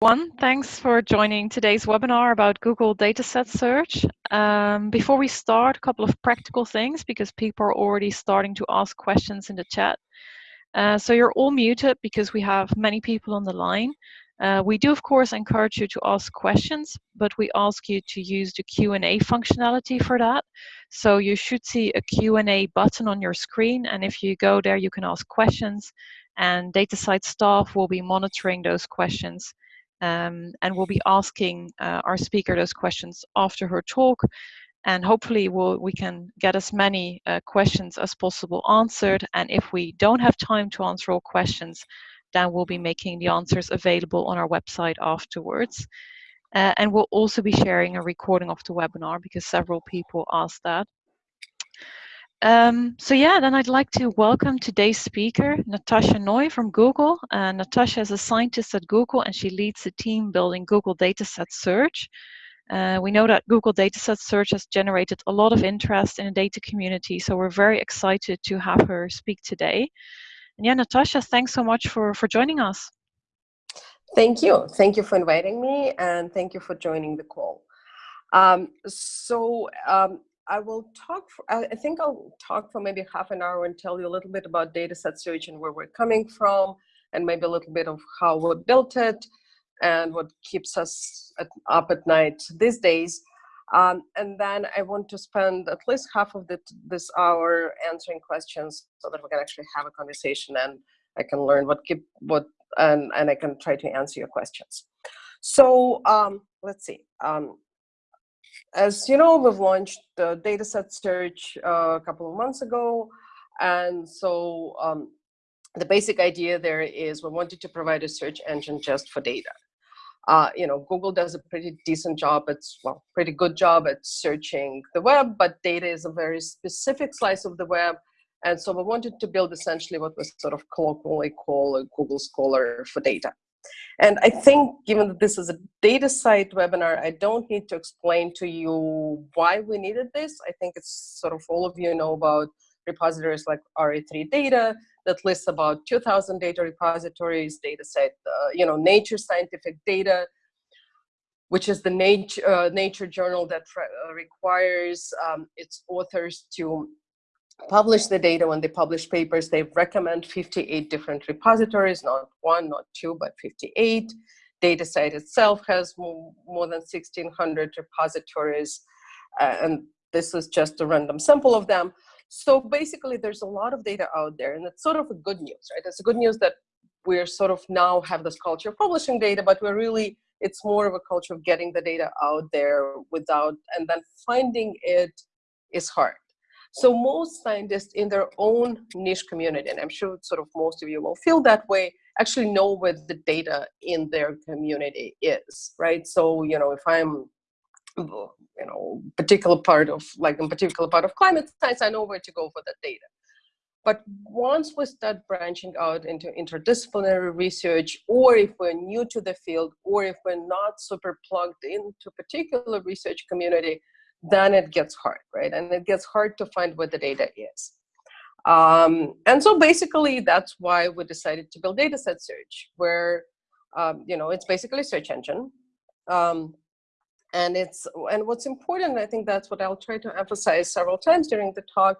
One, thanks for joining today's webinar about Google Dataset Search. Um, before we start, a couple of practical things because people are already starting to ask questions in the chat. Uh, so you're all muted because we have many people on the line. Uh, we do, of course, encourage you to ask questions, but we ask you to use the Q&A functionality for that. So you should see a Q&A button on your screen, and if you go there, you can ask questions, and DataCite staff will be monitoring those questions um, and we'll be asking uh, our speaker those questions after her talk. And hopefully we'll, we can get as many uh, questions as possible answered. And if we don't have time to answer all questions then we'll be making the answers available on our website afterwards. Uh, and we'll also be sharing a recording of the webinar because several people asked that um, so yeah, then I'd like to welcome today's speaker, Natasha Noy from Google. Uh, Natasha is a scientist at Google and she leads the team building Google Dataset Search. Uh, we know that Google Dataset Search has generated a lot of interest in the data community, so we're very excited to have her speak today. And yeah, Natasha, thanks so much for, for joining us. Thank you. Thank you for inviting me and thank you for joining the call. Um, so um, I will talk, for, I think I'll talk for maybe half an hour and tell you a little bit about dataset search and where we're coming from, and maybe a little bit of how we built it and what keeps us at, up at night these days. Um, and then I want to spend at least half of the, this hour answering questions so that we can actually have a conversation and I can learn what keep what and, and I can try to answer your questions. So um, let's see. Um, as you know, we've launched the dataset search uh, a couple of months ago. And so um, the basic idea there is we wanted to provide a search engine just for data. Uh, you know, Google does a pretty decent job. It's well, pretty good job at searching the web, but data is a very specific slice of the web. And so we wanted to build essentially what we sort of colloquially call a Google Scholar for data. And I think given that this is a DataCite webinar, I don't need to explain to you why we needed this. I think it's sort of all of you know about repositories like re3data that lists about 2000 data repositories, DataCite, uh, you know, Nature Scientific Data, which is the nature, uh, nature journal that uh, requires um, its authors to publish the data, when they publish papers, they recommend 58 different repositories, not one, not two, but 58. DataCite itself has more, more than 1,600 repositories, uh, and this is just a random sample of them. So basically, there's a lot of data out there, and it's sort of a good news, right? It's a good news that we're sort of now have this culture of publishing data, but we're really, it's more of a culture of getting the data out there without, and then finding it is hard. So most scientists in their own niche community, and I'm sure sort of most of you will feel that way, actually know where the data in their community is, right? So, you know, if I'm, you know, particular part of, like a particular part of climate science, I know where to go for that data. But once we start branching out into interdisciplinary research, or if we're new to the field, or if we're not super plugged into particular research community, then it gets hard, right? And it gets hard to find what the data is. Um, and so basically that's why we decided to build dataset search where, um, you know, it's basically a search engine. Um, and it's, and what's important, I think that's what I'll try to emphasize several times during the talk,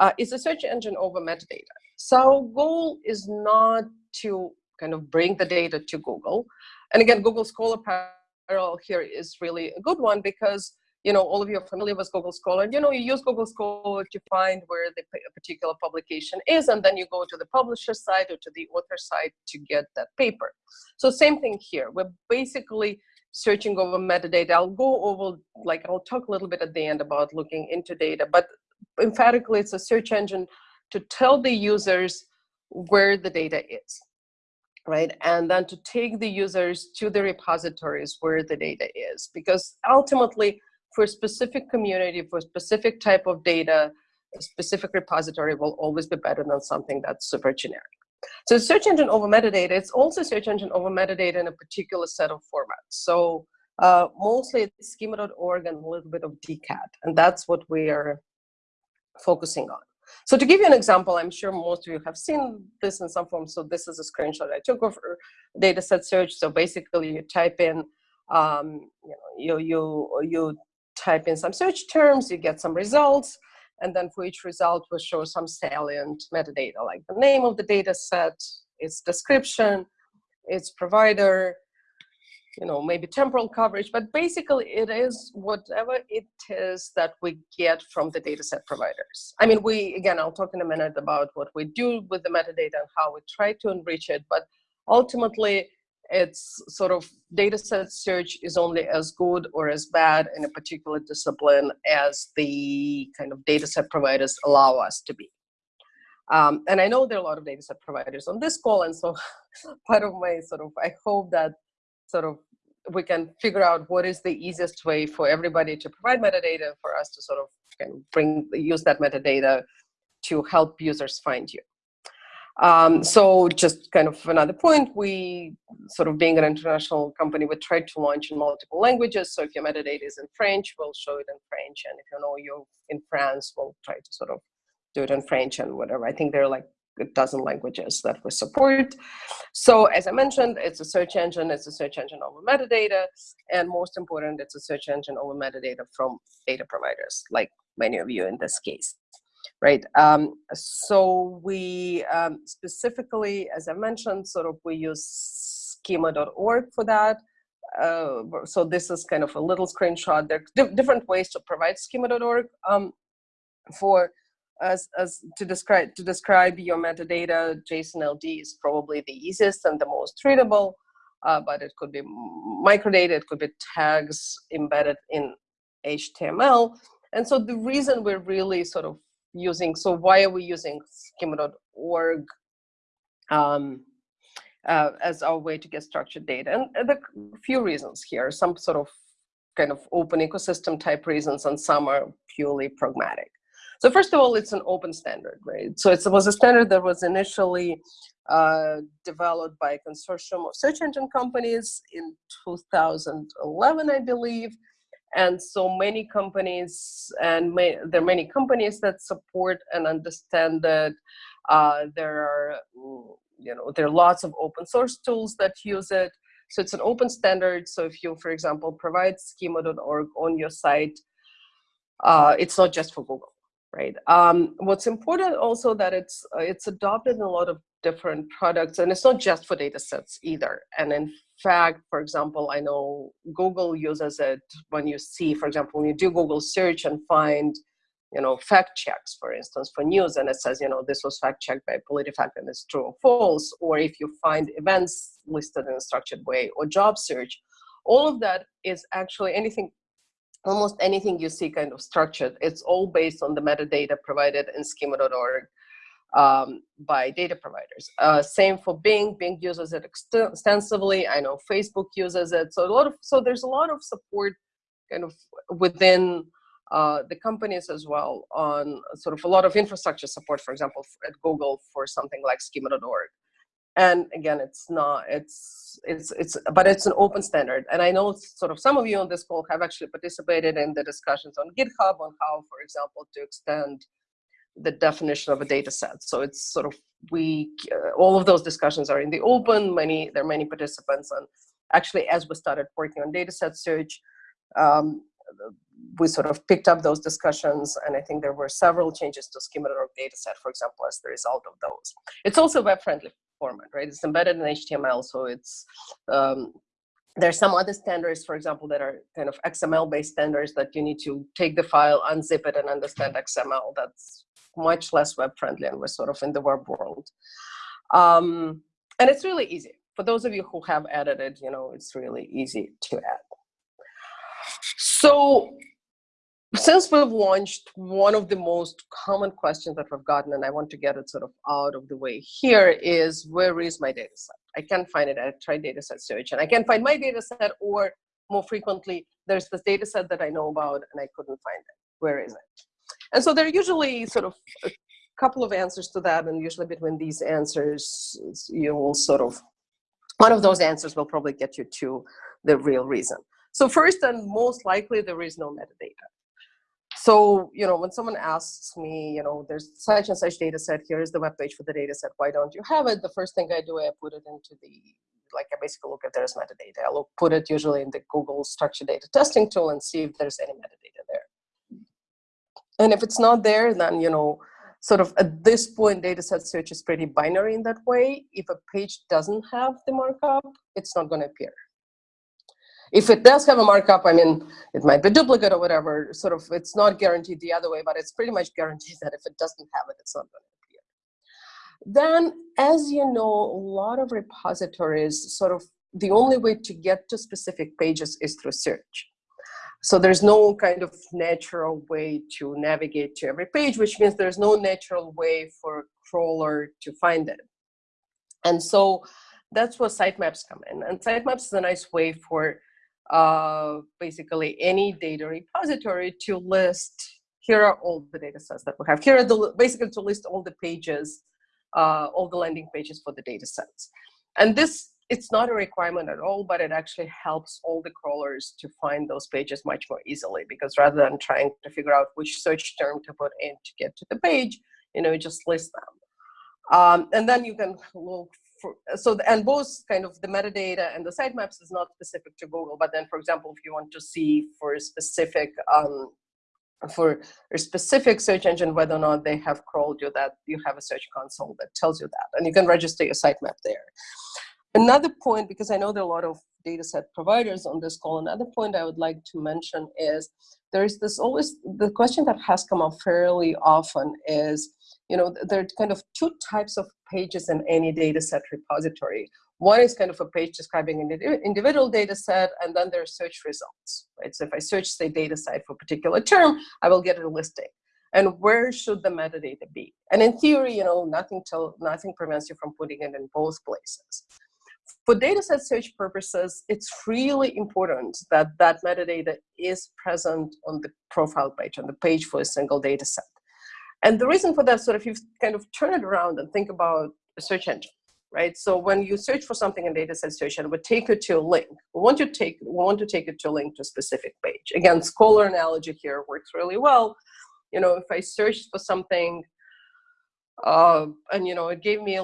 uh, is a search engine over metadata. So our goal is not to kind of bring the data to Google. And again, Google Scholar Parallel here is really a good one because you know, all of you are familiar with Google Scholar. You know, you use Google Scholar to find where the particular publication is, and then you go to the publisher site or to the author site to get that paper. So same thing here. We're basically searching over metadata. I'll go over, like, I'll talk a little bit at the end about looking into data, but emphatically, it's a search engine to tell the users where the data is right? And then to take the users to the repositories where the data is, because ultimately for a specific community, for a specific type of data, a specific repository will always be better than something that's super generic. So search engine over metadata, it's also search engine over metadata in a particular set of formats. So uh, mostly it's schema.org and a little bit of DCAT, and that's what we are focusing on. So to give you an example, I'm sure most of you have seen this in some form. So this is a screenshot I took of dataset search. So basically you type in, um, you, know, you, you, you type in some search terms, you get some results, and then for each result we show some salient metadata, like the name of the data set, its description, its provider, you know, maybe temporal coverage, but basically it is whatever it is that we get from the dataset providers. I mean, we, again, I'll talk in a minute about what we do with the metadata and how we try to enrich it, but ultimately it's sort of dataset search is only as good or as bad in a particular discipline as the kind of dataset providers allow us to be. Um, and I know there are a lot of dataset providers on this call, and so part of my sort of, I hope that sort of we can figure out what is the easiest way for everybody to provide metadata for us to sort of bring use that metadata to help users find you. Um, so just kind of another point, we sort of being an international company, we try to launch in multiple languages. So if your metadata is in French, we'll show it in French. And if you know you're in France, we'll try to sort of do it in French and whatever. I think there are like a dozen languages that we support. So as I mentioned, it's a search engine, it's a search engine over metadata, and most important, it's a search engine over metadata from data providers, like many of you in this case, right? Um, so we um, specifically, as I mentioned, sort of we use schema.org for that. Uh, so this is kind of a little screenshot. There are different ways to provide schema.org um, for as, as to describe to describe your metadata, JSON-LD is probably the easiest and the most readable, uh, but it could be microdata, it could be tags embedded in HTML. And so the reason we're really sort of using, so why are we using schema.org um, uh, as our way to get structured data? And the few reasons here, some sort of kind of open ecosystem type reasons, and some are purely pragmatic. So first of all, it's an open standard, right? So it was a standard that was initially uh, developed by a consortium of search engine companies in 2011, I believe. And so many companies, and may, there are many companies that support and understand that uh, there are, you know, there are lots of open source tools that use it. So it's an open standard. So if you, for example, provide schema.org on your site, uh, it's not just for Google right? Um, what's important also that it's uh, it's adopted in a lot of different products, and it's not just for data sets either. And in fact, for example, I know Google uses it when you see, for example, when you do Google search and find, you know, fact checks, for instance, for news, and it says, you know, this was fact checked by PolitiFact and it's true or false, or if you find events listed in a structured way, or job search, all of that is actually anything almost anything you see kind of structured, it's all based on the metadata provided in schema.org um, by data providers. Uh, same for Bing, Bing uses it extensively. I know Facebook uses it. So a lot of, so there's a lot of support kind of within uh, the companies as well on sort of a lot of infrastructure support, for example, at Google for something like schema.org and again it's not it's it's it's but it's an open standard and i know sort of some of you on this call have actually participated in the discussions on github on how for example to extend the definition of a data set so it's sort of we uh, all of those discussions are in the open many there are many participants and actually as we started working on data set search um, we sort of picked up those discussions and I think there were several changes to schema.org dataset, for example, as the result of those. It's also web friendly format, right? It's embedded in HTML, so it's um, there's some other standards, for example, that are kind of XML-based standards that you need to take the file, unzip it, and understand XML. That's much less web-friendly, and we're sort of in the web world. Um, and it's really easy. For those of you who have edited, you know, it's really easy to add. So since we've launched, one of the most common questions that we've gotten, and I want to get it sort of out of the way here, is where is my data set? I can't find it. I tried data set search, and I can't find my data set, or more frequently, there's this data set that I know about, and I couldn't find it. Where is it? And so there are usually sort of a couple of answers to that, and usually between these answers, you will sort of, one of those answers will probably get you to the real reason. So first and most likely, there is no metadata. so, you know, when someone asks me, you know, there's such and such data set, here is the web page for the data set, why don't you have it? The first thing I do, I put it into the, like I basically look if there's metadata. I'll put it usually in the Google structured data testing tool and see if there's any metadata there. And if it's not there, then, you know, sort of at this point, data set search is pretty binary in that way. If a page doesn't have the markup, it's not going to appear. If it does have a markup, I mean, it might be duplicate or whatever, sort of, it's not guaranteed the other way, but it's pretty much guaranteed that if it doesn't have it, it's not going to appear. Then, as you know, a lot of repositories, sort of, the only way to get to specific pages is through search. So there's no kind of natural way to navigate to every page, which means there's no natural way for a crawler to find it. And so that's where sitemaps come in. And sitemaps is a nice way for uh, basically any data repository to list, here are all the data sets that we have. Here are the, basically to list all the pages, uh, all the landing pages for the data sets. And this, it's not a requirement at all, but it actually helps all the crawlers to find those pages much more easily because rather than trying to figure out which search term to put in to get to the page, you know, you just list them. Um, and then you can look for, so and both kind of the metadata and the sitemaps is not specific to Google, but then for example, if you want to see for a specific um, for a specific search engine whether or not they have crawled you that you have a search console that tells you that and you can register your sitemap there another point because i know there are a lot of data set providers on this call another point i would like to mention is there's this always the question that has come up fairly often is you know, there are kind of two types of pages in any data set repository. One is kind of a page describing an individual data set, and then there are search results, right? So if I search the data set for a particular term, I will get a listing. And where should the metadata be? And in theory, you know, nothing, tell, nothing prevents you from putting it in both places. For dataset search purposes, it's really important that that metadata is present on the profile page, on the page for a single data set. And the reason for that, sort of, if you kind of turn it around and think about a search engine, right? So when you search for something in dataset search, it would take you to a link. We want to take we want to take it to a link to a specific page. Again, Scholar analogy here works really well. You know, if I searched for something, uh, and you know, it gave me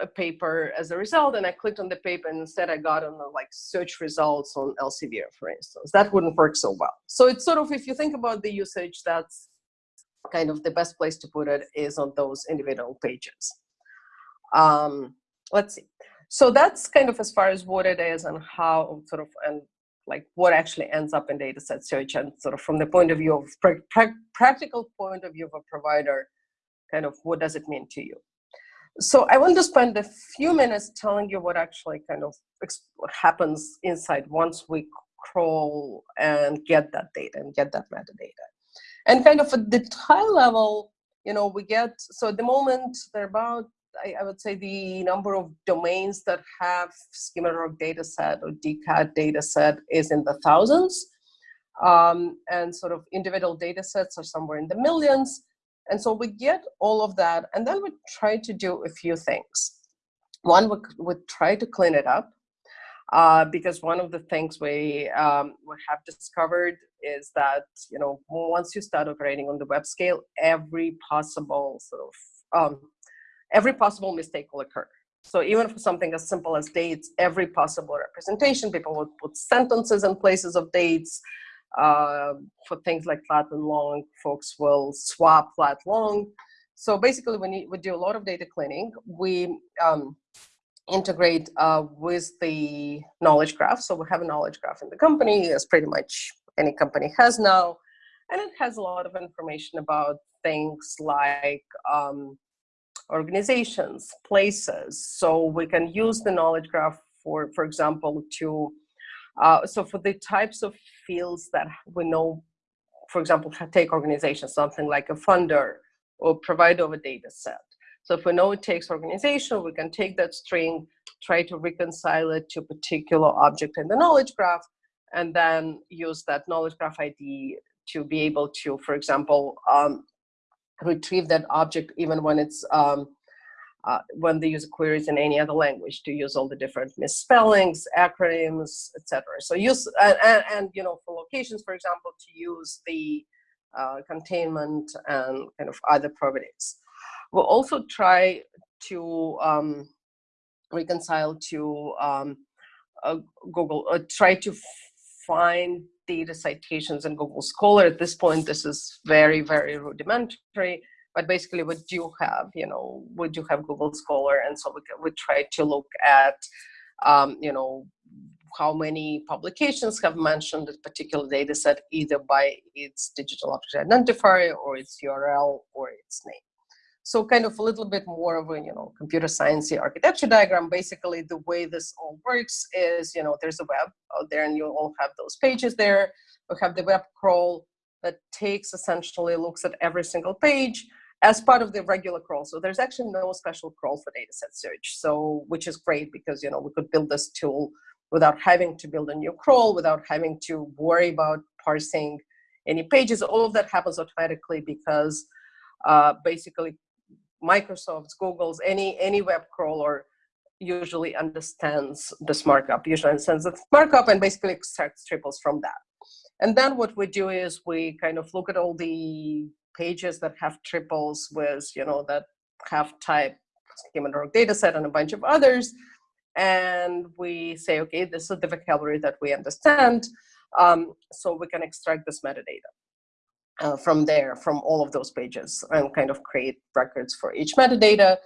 a, paper as a result, and I clicked on the paper, and instead I got on the like search results on Elsevier, for instance. That wouldn't work so well. So it's sort of if you think about the usage, that's kind of the best place to put it is on those individual pages. Um, let's see. So that's kind of as far as what it is and how sort of and like what actually ends up in dataset search and sort of from the point of view of pra pra practical point of view of a provider, kind of what does it mean to you? So I want to spend a few minutes telling you what actually kind of happens inside once we crawl and get that data and get that metadata. And kind of at the high level, you know, we get, so at the moment, there are about, I, I would say the number of domains that have schema.org dataset or DCAT dataset is in the thousands. Um, and sort of individual data sets are somewhere in the millions. And so we get all of that, and then we try to do a few things. One, we would try to clean it up uh, because one of the things we, um, we have discovered is that you know once you start operating on the web scale, every possible sort of um, every possible mistake will occur. So even for something as simple as dates, every possible representation, people would put sentences in places of dates. Uh, for things like lat and long, folks will swap lat long. So basically, we, need, we do a lot of data cleaning. We um, integrate uh, with the knowledge graph. So we have a knowledge graph in the company, as pretty much any company has now. And it has a lot of information about things like um, organizations, places. So we can use the knowledge graph for, for example, to, uh, so for the types of fields that we know, for example, take organizations, something like a funder or provider of a data set. So if we know it takes organization, we can take that string, try to reconcile it to a particular object in the knowledge graph, and then use that knowledge graph ID to be able to, for example, um, retrieve that object even when it's um, uh, when the user queries in any other language to use all the different misspellings, acronyms, etc. So use and, and, and, you know for locations, for example, to use the uh, containment, and kind of other properties. We'll also try to um, reconcile to um, uh, Google, uh, try to find data citations in Google Scholar. At this point, this is very, very rudimentary, but basically we do have, you know, we do have Google Scholar, and so we, we try to look at, um, you know, how many publications have mentioned a particular data set either by its digital object identifier or its URL or its name. So kind of a little bit more of a, you know, computer science architecture diagram. Basically, the way this all works is, you know, there's a web out there and you all have those pages there. We have the web crawl that takes essentially looks at every single page as part of the regular crawl. So there's actually no special crawl for dataset search. So, which is great because, you know, we could build this tool without having to build a new crawl, without having to worry about parsing any pages. All of that happens automatically because uh, basically Microsoft's, Google's, any any web crawler usually understands this markup, usually understands the markup and basically extracts triples from that. And then what we do is we kind of look at all the pages that have triples with, you know, that have type schema data set and a bunch of others. And we say, okay, this is the vocabulary that we understand. Um, so we can extract this metadata uh, from there, from all of those pages and kind of create records for each metadata.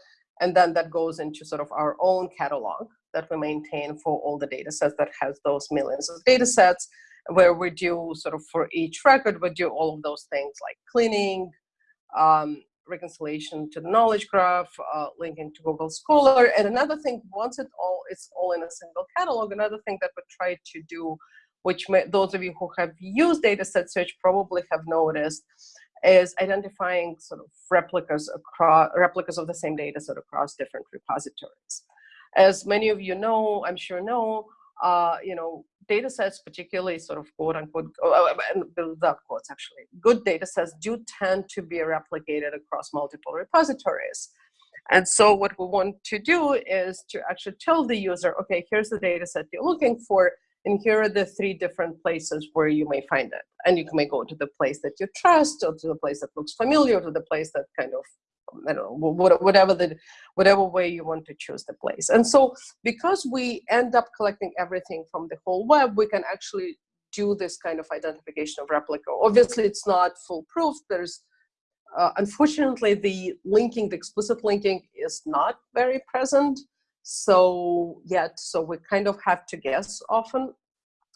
And then that goes into sort of our own catalog that we maintain for all the data sets that has those millions of data sets where we do sort of for each record, we do all of those things like cleaning, um, reconciliation to the knowledge graph, uh, linking to Google Scholar. And another thing, once it all it's all in a single catalog, another thing that we try to do which may, those of you who have used dataset search probably have noticed, is identifying sort of replicas across replicas of the same data set across different repositories. As many of you know, I'm sure know, uh, you know, data sets, particularly sort of quote unquote, uh, and without quotes actually, good data sets do tend to be replicated across multiple repositories. And so what we want to do is to actually tell the user, okay, here's the data set you're looking for and here are the three different places where you may find it. And you may go to the place that you trust, or to the place that looks familiar, to the place that kind of, I don't know, whatever the, whatever way you want to choose the place. And so because we end up collecting everything from the whole web, we can actually do this kind of identification of replica. Obviously, it's not foolproof. There's uh, unfortunately, the linking, the explicit linking is not very present so yet so we kind of have to guess often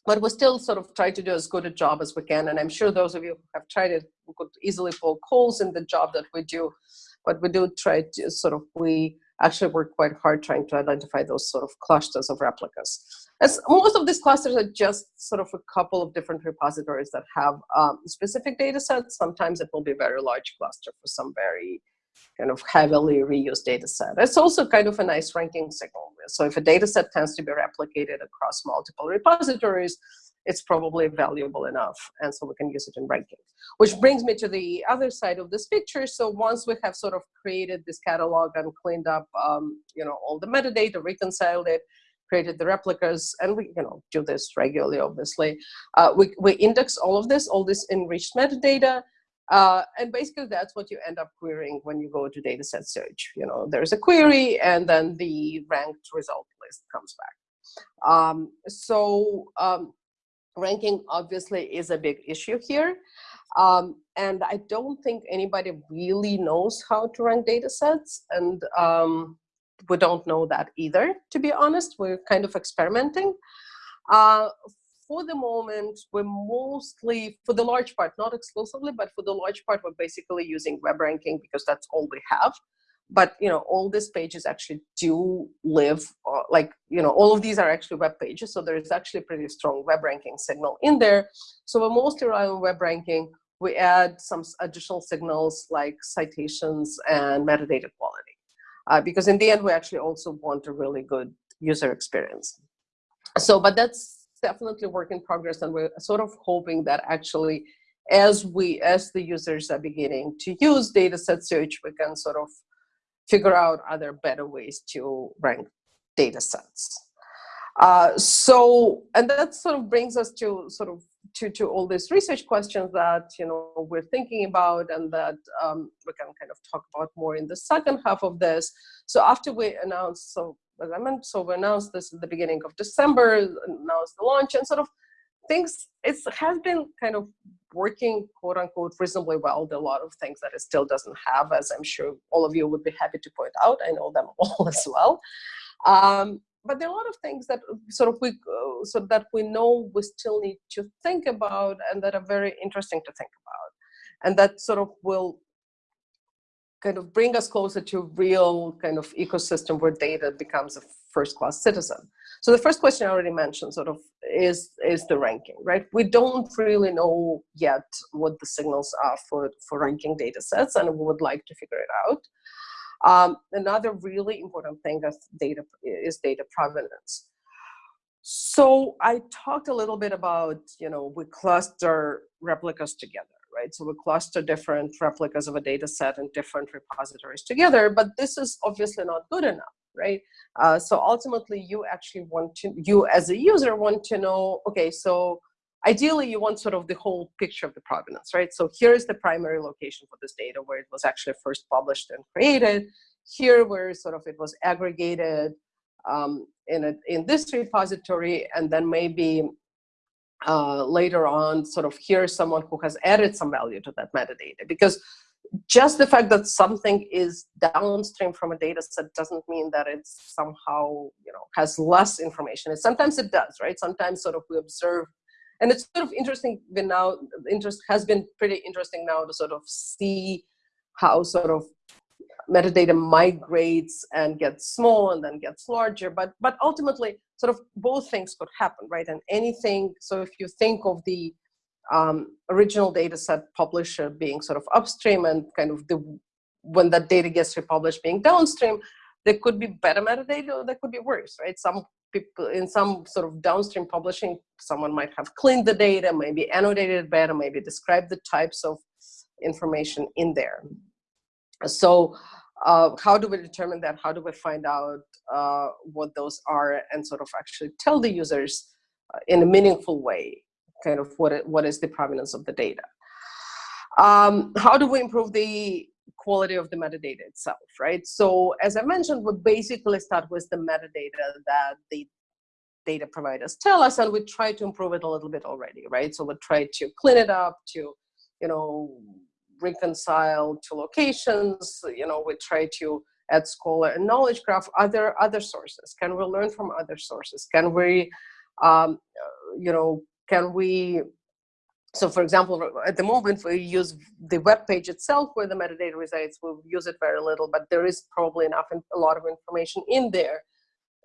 but we still sort of try to do as good a job as we can and i'm sure those of you who have tried it could easily poke holes in the job that we do but we do try to sort of we actually work quite hard trying to identify those sort of clusters of replicas. As most of these clusters are just sort of a couple of different repositories that have um, specific data sets sometimes it will be a very large cluster for some very kind of heavily reused data set. It's also kind of a nice ranking signal. So if a data set tends to be replicated across multiple repositories, it's probably valuable enough. And so we can use it in ranking. Which brings me to the other side of this picture. So once we have sort of created this catalog and cleaned up, um, you know, all the metadata, reconciled it, created the replicas, and we, you know, do this regularly, obviously. Uh, we, we index all of this, all this enriched metadata, uh, and basically that's what you end up querying when you go to dataset search. You know, there's a query and then the ranked result list comes back. Um, so um, ranking obviously is a big issue here. Um, and I don't think anybody really knows how to rank data sets. And um, we don't know that either, to be honest. We're kind of experimenting. Uh, for the moment, we're mostly, for the large part, not exclusively, but for the large part, we're basically using web ranking because that's all we have. But you know, all these pages actually do live, uh, like you know, all of these are actually web pages, so there is actually a pretty strong web ranking signal in there. So we're mostly relying on web ranking. We add some additional signals like citations and metadata quality, uh, because in the end, we actually also want a really good user experience. So, but that's definitely work in progress and we're sort of hoping that actually as we as the users are beginning to use dataset search we can sort of figure out other better ways to rank data sets uh, so and that sort of brings us to sort of to, to all these research questions that you know we're thinking about and that um, we can kind of talk about more in the second half of this. So after we announced, so I mentioned, so we announced this at the beginning of December, announced the launch, and sort of things it has been kind of working quote unquote reasonably well. There are a lot of things that it still doesn't have, as I'm sure all of you would be happy to point out. I know them all as well. Um, but there are a lot of things that sort of we uh, so that we know we still need to think about and that are very interesting to think about and that sort of will kind of bring us closer to real kind of ecosystem where data becomes a first class citizen. So the first question i already mentioned sort of is is the ranking right? We don't really know yet what the signals are for for ranking data sets and we would like to figure it out. Um, another really important thing is data, is data provenance. So I talked a little bit about, you know, we cluster replicas together, right? So we cluster different replicas of a data set in different repositories together, but this is obviously not good enough, right? Uh, so ultimately you actually want to, you as a user want to know, okay, so ideally you want sort of the whole picture of the provenance, right? So here's the primary location for this data where it was actually first published and created. Here where sort of it was aggregated um, in, a, in this repository and then maybe uh, later on sort of here's someone who has added some value to that metadata. Because just the fact that something is downstream from a data set doesn't mean that it's somehow you know has less information. And sometimes it does right? Sometimes sort of we observe and it's sort of interesting been now interest has been pretty interesting now to sort of see how sort of metadata migrates and gets small and then gets larger but but ultimately sort of both things could happen right and anything so if you think of the um, original data set publisher being sort of upstream and kind of the when that data gets republished being downstream there could be better metadata or there could be worse right some people in some sort of downstream publishing, someone might have cleaned the data, maybe annotated better, maybe described the types of information in there. So uh, how do we determine that? How do we find out uh, what those are and sort of actually tell the users uh, in a meaningful way, kind of what, it, what is the provenance of the data? Um, how do we improve the quality of the metadata itself, right? So as I mentioned, we basically start with the metadata that the data providers tell us, and we try to improve it a little bit already, right? So we try to clean it up, to, you know, reconcile to locations, you know, we try to add Scholar and Knowledge Graph, other, other sources. Can we learn from other sources? Can we, um, you know, can we so for example, at the moment we use the web page itself where the metadata resides. We use it very little, but there is probably enough, and a lot of information in there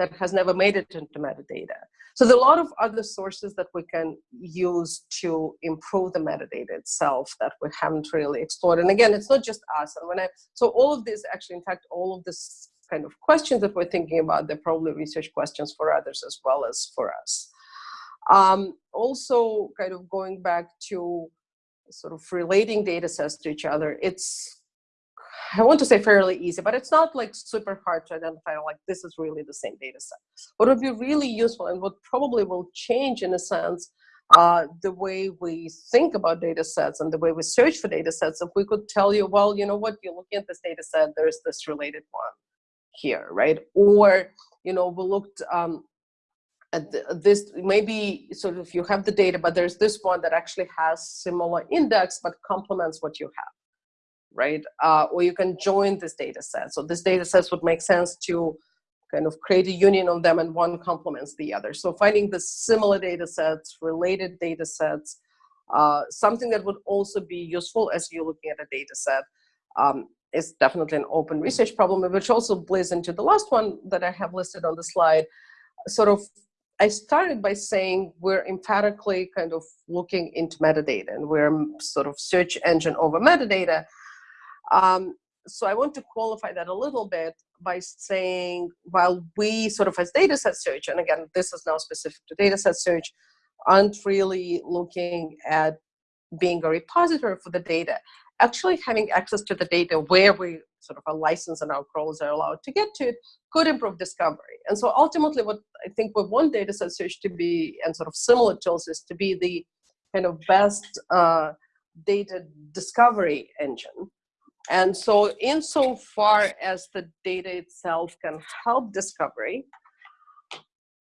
that has never made it into metadata. So there are a lot of other sources that we can use to improve the metadata itself that we haven't really explored. And again, it's not just us. And when I, so all of this actually, in fact, all of this kind of questions that we're thinking about, they're probably research questions for others as well as for us. Um, also, kind of going back to sort of relating data sets to each other, it's, I want to say fairly easy, but it's not like super hard to identify like this is really the same data set. What would be really useful and what probably will change in a sense uh, the way we think about data sets and the way we search for data sets, if we could tell you, well, you know what, you're looking at this data set, there's this related one here, right? Or, you know, we looked um, this maybe sort of you have the data, but there's this one that actually has similar index but complements what you have, right? Uh, or you can join this data set. So this data sets would make sense to kind of create a union of them and one complements the other. So finding the similar data sets, related data sets, uh, something that would also be useful as you're looking at a data set um, is definitely an open research problem, which also plays into the last one that I have listed on the slide, sort of I started by saying we're emphatically kind of looking into metadata and we're sort of search engine over metadata. Um, so I want to qualify that a little bit by saying while we sort of as data set search, and again, this is now specific to data set search, aren't really looking at being a repository for the data, actually having access to the data where we sort of a license and our crawlers are allowed to get to it could improve discovery. And so ultimately what I think we want data set search to be and sort of similar tools is to be the kind of best uh, data discovery engine. And so insofar as the data itself can help discovery,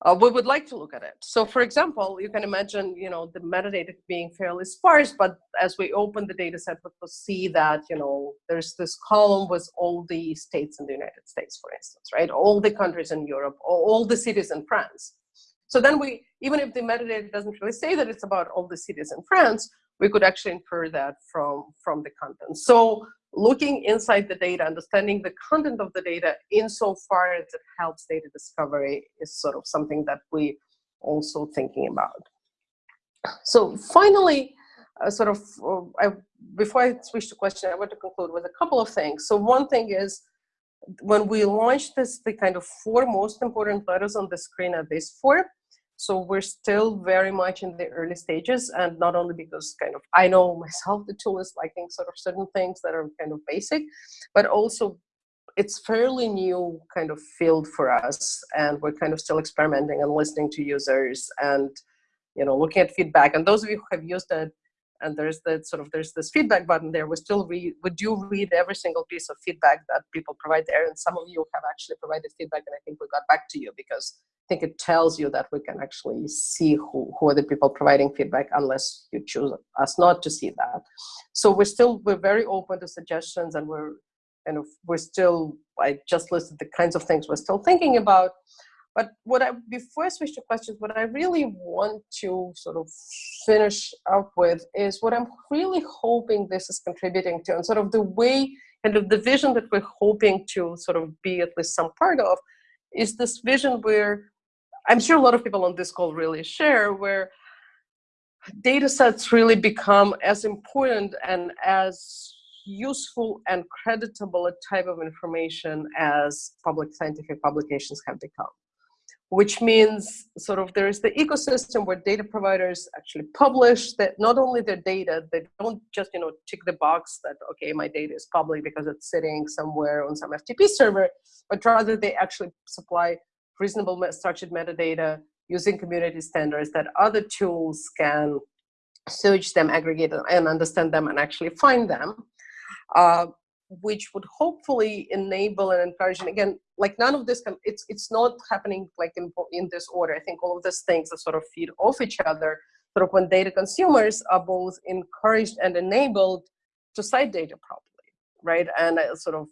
uh, we would like to look at it. So for example, you can imagine, you know, the metadata being fairly sparse, but as we open the data set, we will see that, you know, there's this column with all the states in the United States, for instance, right? All the countries in Europe, all the cities in France. So then we, even if the metadata doesn't really say that it's about all the cities in France, we could actually infer that from, from the content. So looking inside the data, understanding the content of the data insofar as it helps data discovery is sort of something that we also thinking about. So finally, uh, sort of, uh, I, before I switch to question, I want to conclude with a couple of things. So one thing is, when we launched this, the kind of four most important letters on the screen are these four. So we're still very much in the early stages and not only because kind of I know myself the tool is liking sort of certain things that are kind of basic, but also it's fairly new kind of field for us and we're kind of still experimenting and listening to users and you know looking at feedback. And those of you who have used it and there's that sort of there's this feedback button there. We still read we do read every single piece of feedback that people provide there and some of you have actually provided feedback and i think we got back to you because i think it tells you that we can actually see who, who are the people providing feedback unless you choose us not to see that. So we're still we're very open to suggestions and we're of we're still i just listed the kinds of things we're still thinking about but what I, before I switch to questions, what I really want to sort of finish up with is what I'm really hoping this is contributing to and sort of the way and of the vision that we're hoping to sort of be at least some part of is this vision where I'm sure a lot of people on this call really share where data sets really become as important and as useful and creditable a type of information as public scientific publications have become which means sort of there's the ecosystem where data providers actually publish that not only their data, they don't just you know tick the box that okay my data is public because it's sitting somewhere on some FTP server, but rather they actually supply reasonable structured metadata using community standards that other tools can search them, aggregate them, and understand them and actually find them. Uh, which would hopefully enable and encourage and again like none of this can it's it's not happening like in in this order. I think all of these things that sort of feed off each other sort of when data consumers are both encouraged and enabled to cite data properly right? And uh, sort of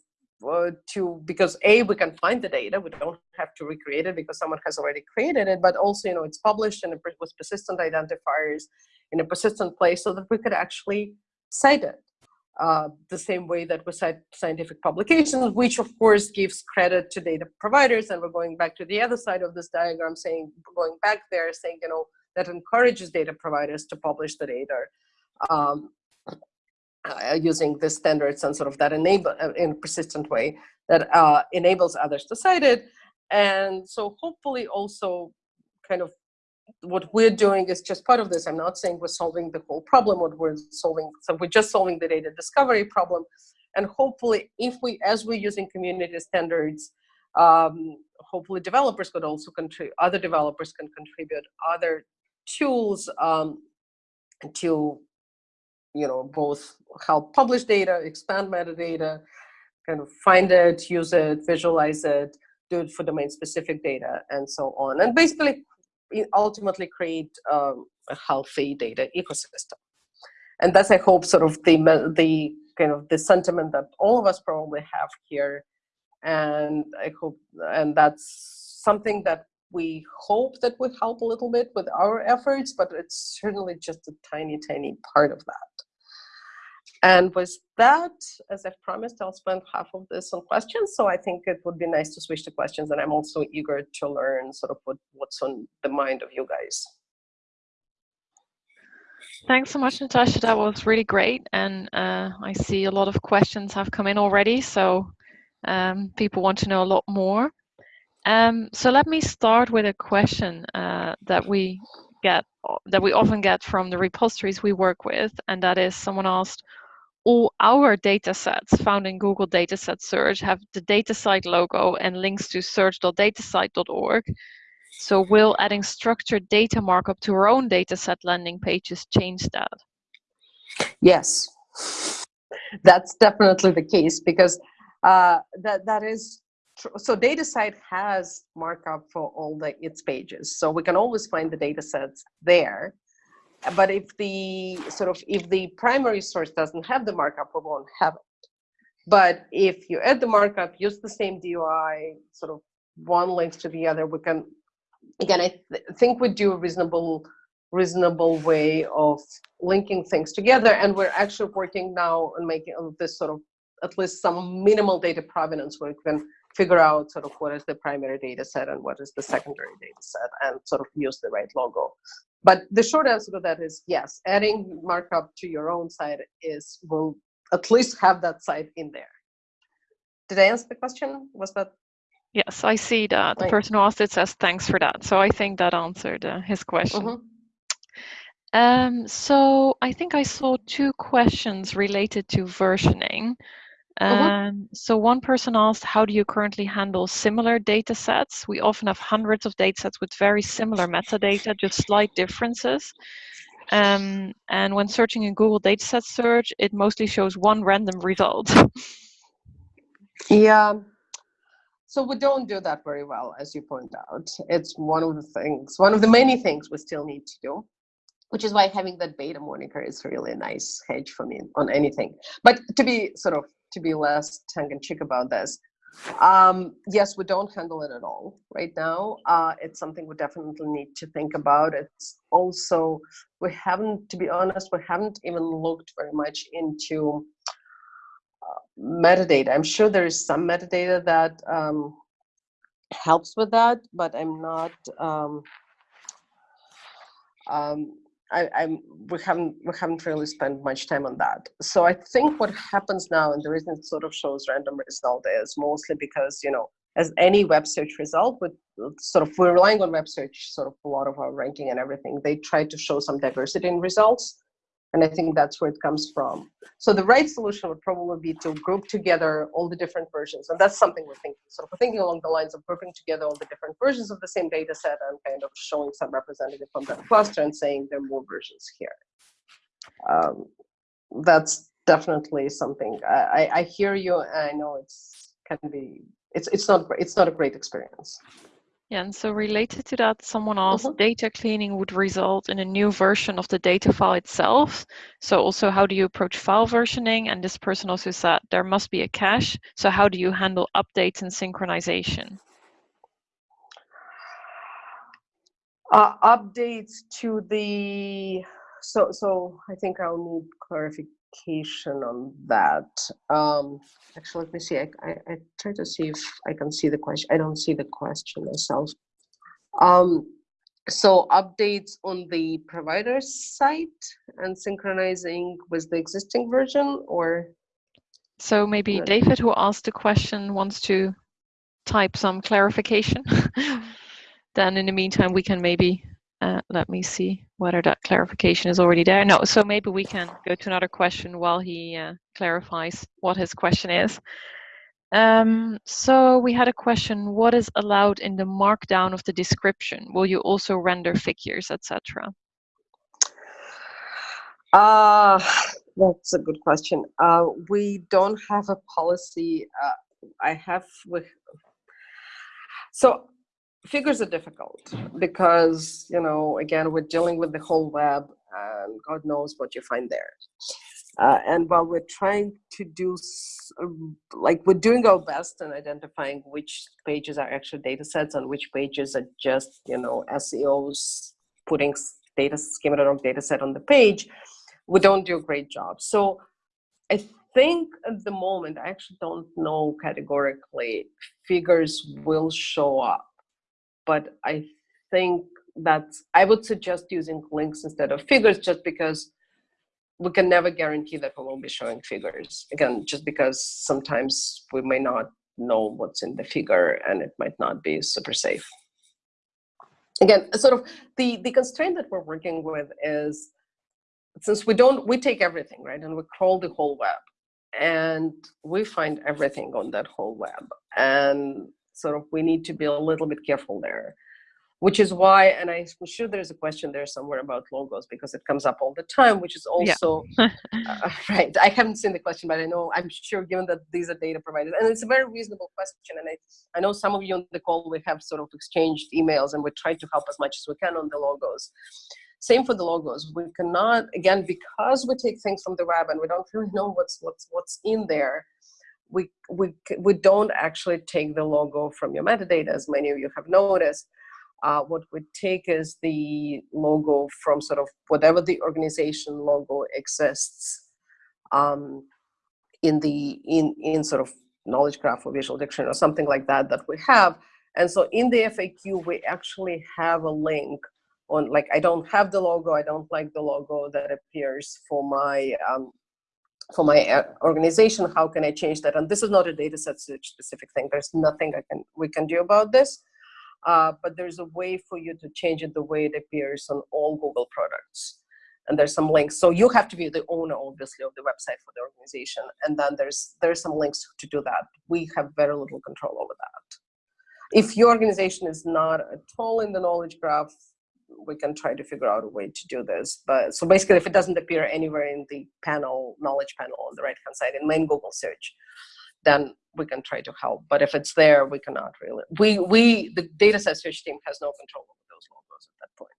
uh, to because a we can find the data we don't have to recreate it because someone has already created it but also you know it's published and with persistent identifiers in a persistent place so that we could actually cite it uh, the same way that we cite scientific publications, which of course gives credit to data providers. And we're going back to the other side of this diagram saying, going back there saying, you know, that encourages data providers to publish the data um, uh, using the standards and sort of that enable uh, in a persistent way that uh, enables others to cite it. And so hopefully also kind of what we're doing is just part of this. I'm not saying we're solving the whole problem. What we're solving, so we're just solving the data discovery problem. And hopefully, if we, as we're using community standards, um, hopefully developers could also contribute, other developers can contribute other tools um, to, you know, both help publish data, expand metadata, kind of find it, use it, visualize it, do it for domain specific data, and so on. And basically ultimately create um, a healthy data ecosystem. And that's, I hope, sort of the, the kind of the sentiment that all of us probably have here. And I hope, and that's something that we hope that would help a little bit with our efforts, but it's certainly just a tiny, tiny part of that. And with that, as I've promised, I'll spend half of this on questions. So I think it would be nice to switch to questions. And I'm also eager to learn sort of what, what's on the mind of you guys. Thanks so much, Natasha. That was really great. And uh, I see a lot of questions have come in already. So um, people want to know a lot more. Um, so let me start with a question uh, that we get that we often get from the repositories we work with, and that is someone asked, all our data sets found in Google Dataset Search have the DataCite logo and links to search.datacite.org. So will adding structured data markup to our own dataset landing pages change that? Yes, that's definitely the case because uh, that that is so DataCite has markup for all the its pages, so we can always find the data sets there. But if the sort of if the primary source doesn't have the markup, we won't have it. But if you add the markup, use the same DOI, sort of one links to the other, we can again. I th think we do a reasonable reasonable way of linking things together, and we're actually working now on making this sort of at least some minimal data provenance where we can figure out sort of what is the primary data set and what is the secondary data set and sort of use the right logo. But the short answer to that is yes, adding markup to your own site is will at least have that site in there. Did I answer the question? Was that? Yes, I see that. The person who asked it says thanks for that. So I think that answered uh, his question. Mm -hmm. Um, so I think I saw two questions related to versioning. Uh-huh. Um, so one person asked, how do you currently handle similar data sets? We often have hundreds of data sets with very similar metadata, just slight differences. Um, and when searching in Google dataset search, it mostly shows one random result. yeah. So we don't do that very well, as you point out. It's one of the things, one of the many things we still need to do which is why having that beta moniker is really a nice hedge for me on anything. But to be sort of to be less tongue-in-cheek about this, um, yes, we don't handle it at all right now. Uh, it's something we definitely need to think about. It's also, we haven't, to be honest, we haven't even looked very much into uh, metadata. I'm sure there is some metadata that um, helps with that, but I'm not, um, um, I, I'm we haven't we haven't really spent much time on that. So I think what happens now, and the reason it sort of shows random result is mostly because you know, as any web search result, with sort of we're relying on web search, sort of a lot of our ranking and everything. They try to show some diversity in results, and I think that's where it comes from. So the right solution would probably be to group together all the different versions. And that's something we're thinking. So we're thinking along the lines of grouping together all the different versions of the same data set and kind of showing some representative from that cluster and saying there are more versions here. Um, that's definitely something I, I, hear you. I know it's can be it's it's not it's not a great experience. Yeah, and so related to that, someone asked, mm -hmm. data cleaning would result in a new version of the data file itself. So also, how do you approach file versioning? And this person also said there must be a cache. So how do you handle updates and synchronization? Uh, updates to the, so, so I think I'll need clarification clarification on that. Um, actually, let me see. I, I, I, try to see if I can see the question. I don't see the question myself. Um, so updates on the provider site and synchronizing with the existing version or? So maybe David, who asked the question, wants to type some clarification. then in the meantime, we can maybe uh, let me see whether that clarification is already there. No, so maybe we can go to another question while he uh, clarifies what his question is. Um, so we had a question, what is allowed in the markdown of the description? Will you also render figures, etc.? Uh, that's a good question. Uh, we don't have a policy. Uh, I have with, so figures are difficult because you know again we're dealing with the whole web and god knows what you find there. Uh, and while we're trying to do um, like we're doing our best in identifying which pages are actual data sets and which pages are just you know seos putting data schema.org data set on the page we don't do a great job. So i think at the moment i actually don't know categorically figures will show up but I think that I would suggest using links instead of figures just because we can never guarantee that we won't be showing figures. Again, just because sometimes we may not know what's in the figure and it might not be super safe. Again, sort of the, the constraint that we're working with is since we don't, we take everything, right? And we crawl the whole web and we find everything on that whole web. And sort of we need to be a little bit careful there. which is why, and I'm sure there's a question there somewhere about logos because it comes up all the time, which is also, yeah. uh, right, I haven't seen the question, but I know, I'm sure given that these are data providers, and it's a very reasonable question, and I, I know some of you on the call, we have sort of exchanged emails and we try to help as much as we can on the logos. Same for the logos. We cannot, again, because we take things from the web and we don't really know what's, what's, what's in there, we, we, we don't actually take the logo from your metadata, as many of you have noticed. Uh, what we take is the logo from sort of whatever the organization logo exists um, in the in in sort of knowledge graph or visual dictionary or something like that that we have. And so in the FAQ, we actually have a link on like I don't have the logo, I don't like the logo that appears for my um, for my uh, organization. How can I change that? And this is not a data set specific thing. There's nothing I can we can do about this. Uh, but there's a way for you to change it the way it appears on all Google products. And there's some links. So you have to be the owner, obviously, of the website for the organization. And then there's there's some links to do that. We have very little control over that. If your organization is not at all in the knowledge graph, we can try to figure out a way to do this. But so basically, if it doesn't appear anywhere in the panel, knowledge panel on the right-hand side in main Google search, then we can try to help. But if it's there, we cannot really. We, we the data set search team has no control over those logos at that point.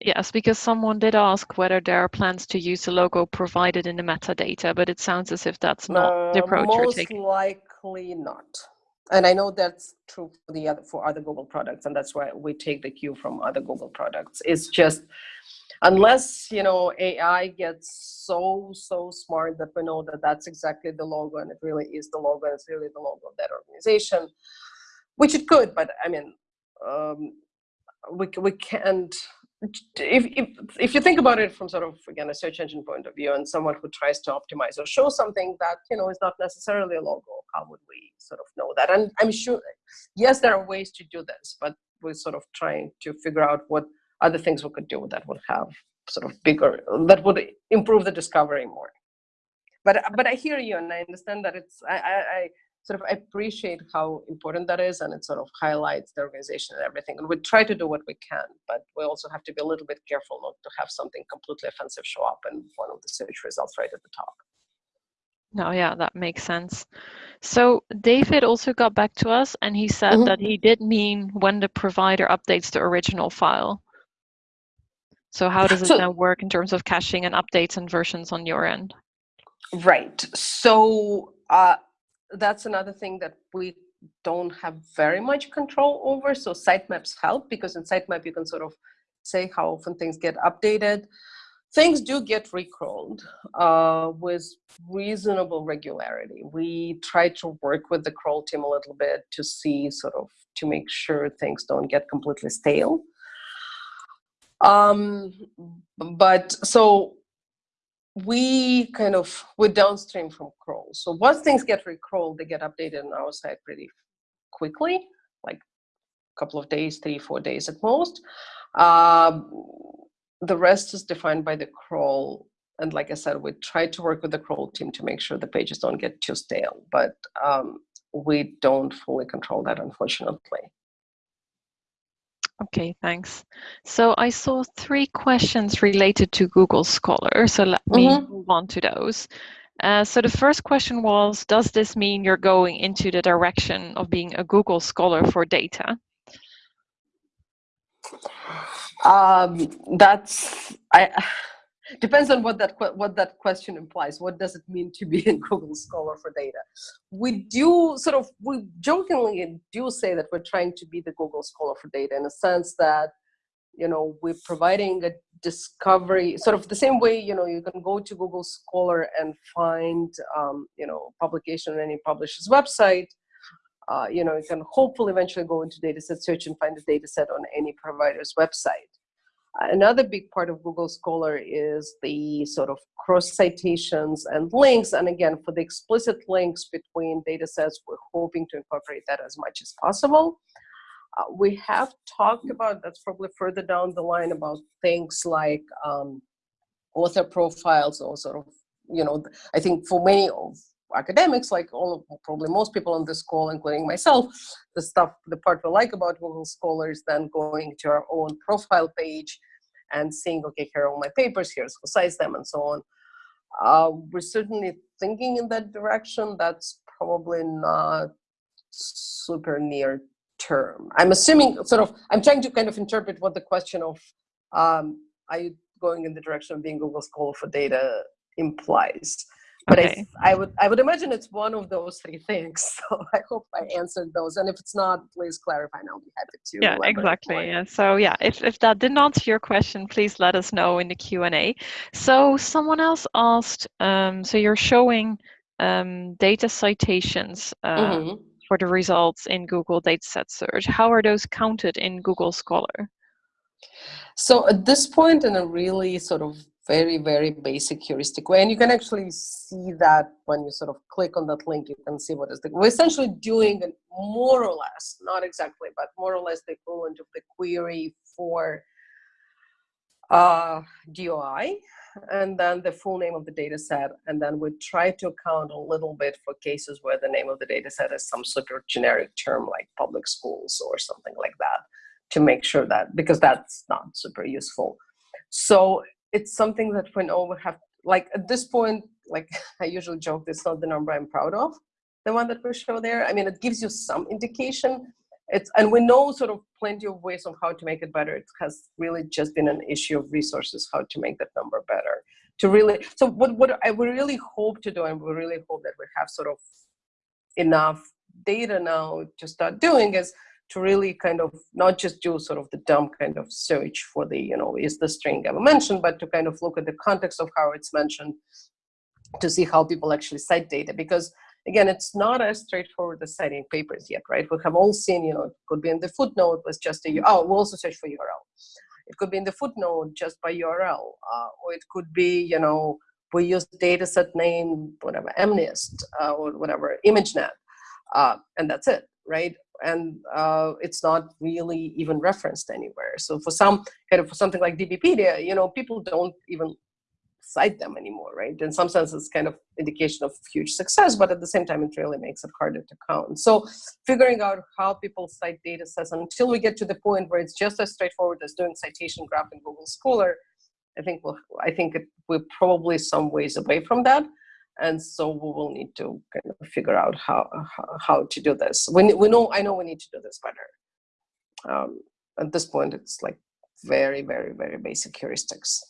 Yes, because someone did ask whether there are plans to use the logo provided in the metadata, but it sounds as if that's not uh, the approach you're taking. Most likely not. And I know that's true for the other for other Google products, and that's why we take the cue from other Google products. It's just unless you know AI gets so so smart that we know that that's exactly the logo and it really is the logo and it's really the logo of that organization, which it could, but I mean, um, we we can't. If, if if you think about it from sort of again a search engine point of view and someone who tries to optimize or show something that you know is not necessarily a logo, how would we sort of know that? And I'm sure, yes, there are ways to do this, but we're sort of trying to figure out what other things we could do that would have sort of bigger, that would improve the discovery more. But, but I hear you and I understand that it's, I, I, I sort of appreciate how important that is and it sort of highlights the organization and everything. And we try to do what we can, but we also have to be a little bit careful not to have something completely offensive show up in one of the search results right at the top. No, yeah, that makes sense. So David also got back to us and he said mm -hmm. that he did mean when the provider updates the original file. So how does it so, now work in terms of caching and updates and versions on your end? Right. So uh, that's another thing that we don't have very much control over. So sitemaps help because in sitemap you can sort of say how often things get updated. Things do get recrawled uh, with reasonable regularity. We try to work with the crawl team a little bit to see sort of to make sure things don't get completely stale. Um, but so we kind of, we're downstream from crawl. So once things get recrawled, they get updated on our site pretty quickly, like a couple of days, three, four days at most. Um, the rest is defined by the crawl. And like I said, we try to work with the crawl team to make sure the pages don't get too stale, but um, we don't fully control that, unfortunately. Okay, thanks. So I saw three questions related to Google Scholar, so let me mm -hmm. move on to those. Uh, so the first question was, does this mean you're going into the direction of being a Google Scholar for data? Um, that's, I, depends on what that what that question implies. What does it mean to be in Google Scholar for data? We do sort of we jokingly do say that we're trying to be the Google Scholar for data in a sense that you know we're providing a discovery sort of the same way you know you can go to Google Scholar and find um, you know publication on any publisher's website. Uh, you know, you can hopefully eventually go into dataset search and find a dataset on any provider's website. Another big part of Google Scholar is the sort of cross citations and links. And again, for the explicit links between data sets, we're hoping to incorporate that as much as possible. Uh, we have talked about, that's probably further down the line, about things like um, author profiles or sort of, you know, I think for many of academics, like all probably most people on this call, including myself, the stuff, the part we like about Google Scholars, then going to our own profile page and seeing, okay, here are all my papers, here's who cites them, and so on. Uh, we're certainly thinking in that direction. That's probably not super near term. I'm assuming sort of, I'm trying to kind of interpret what the question of, um, are you going in the direction of being Google Scholar for data implies. But okay. I, I would I would imagine it's one of those three things. So I hope I answered those. And if it's not, please clarify and I'll be happy to. Yeah, exactly. Yeah. So yeah, if, if that didn't answer your question, please let us know in the Q&A. So someone else asked, um, so you're showing um, data citations uh, mm -hmm. for the results in Google Dataset Search. How are those counted in Google Scholar? So at this point, in a really sort of very, very basic heuristic way, and you can actually see that when you sort of click on that link, you can see what is the, we're essentially doing more or less, not exactly, but more or less the equivalent of the query for uh, DOI, and then the full name of the data set, and then we try to account a little bit for cases where the name of the data set is some of generic term like public schools or something like that to make sure that, because that's not super useful. So it's something that we know we have, like at this point, like I usually joke, it's not the number I'm proud of, the one that we show there. I mean, it gives you some indication. It's, and we know sort of plenty of ways of how to make it better. It has really just been an issue of resources, how to make that number better. To really, so what, what I we really hope to do, and we really hope that we have sort of enough data now to start doing is to really kind of not just do sort of the dumb kind of search for the, you know, is the string ever mentioned, but to kind of look at the context of how it's mentioned to see how people actually cite data. Because again, it's not as straightforward as citing papers yet, right? We have all seen, you know, it could be in the footnote was just a, oh, we'll also search for URL. It could be in the footnote just by URL, uh, or it could be, you know, we use dataset name, whatever, MNIST, uh, or whatever, ImageNet, uh, and that's it, right? And uh, it's not really even referenced anywhere. So for some kind of for something like DBpedia, you know, people don't even cite them anymore, right? In some sense, it's kind of indication of huge success, but at the same time, it really makes it harder to count. So figuring out how people cite data sets until we get to the point where it's just as straightforward as doing citation graph in Google Scholar, I think we'll, I think it, we're probably some ways away from that and so we will need to kind of figure out how how to do this. We we know I know we need to do this better. Um, at this point, it's like very very very basic heuristics.